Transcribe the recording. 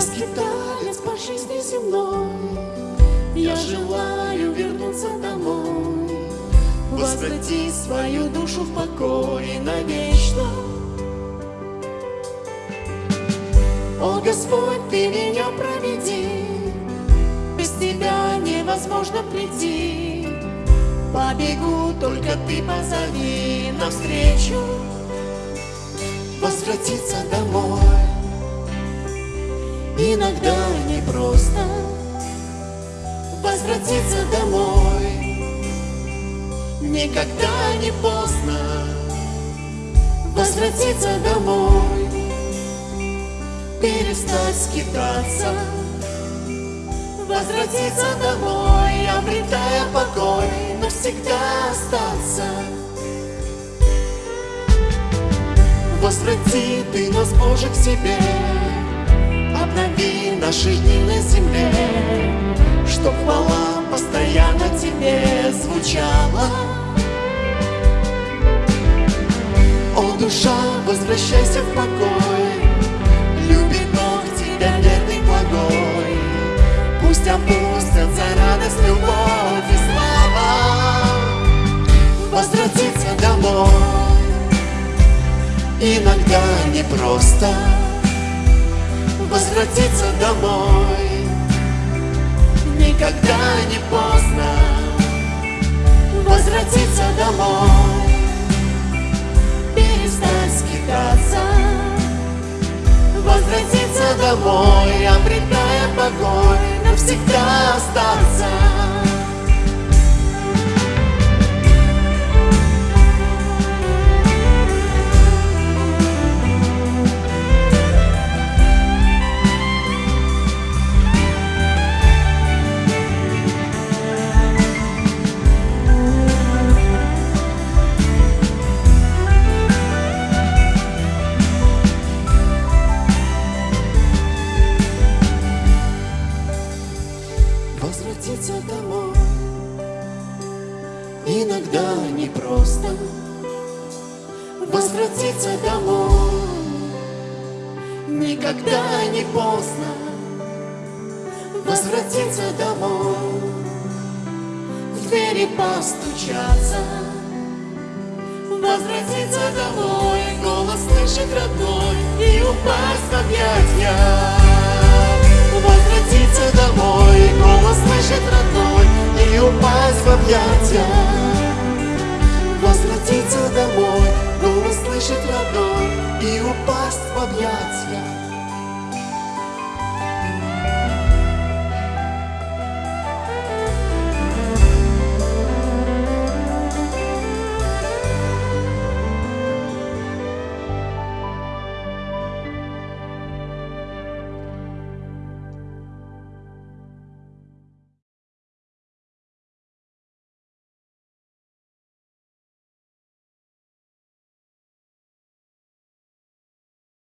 Я скиталец по жизни земной, Я желаю вернуться домой, Возврати свою душу в покой навечно. О, Господь, Ты меня проведи, Без Тебя невозможно прийти. Побегу, только Ты позови навстречу, Возвратиться домой. Иногда непросто возвратиться домой. Никогда не поздно возвратиться домой Перестать скитаться Возвратиться домой, обретая покой Навсегда остаться. Возврати ты нас, Боже, к себе Обнови наши дни на земле Чтоб хвала постоянно тебе звучала. О, душа, возвращайся в покой Любит Бог тебя верный благой. Пусть опустятся радость, любовь и слава. Возвратиться домой Иногда непросто возвратиться домой. Никогда не поздно возвратиться домой. Перестать скитаться. Возвратиться домой, обретая покой Навсегда остаться возвратиться домой. Иногда непросто возвратиться домой. Никогда не поздно возвратиться домой. В двери постучаться Возвратиться домой, голос слышит родной И упасть в объятья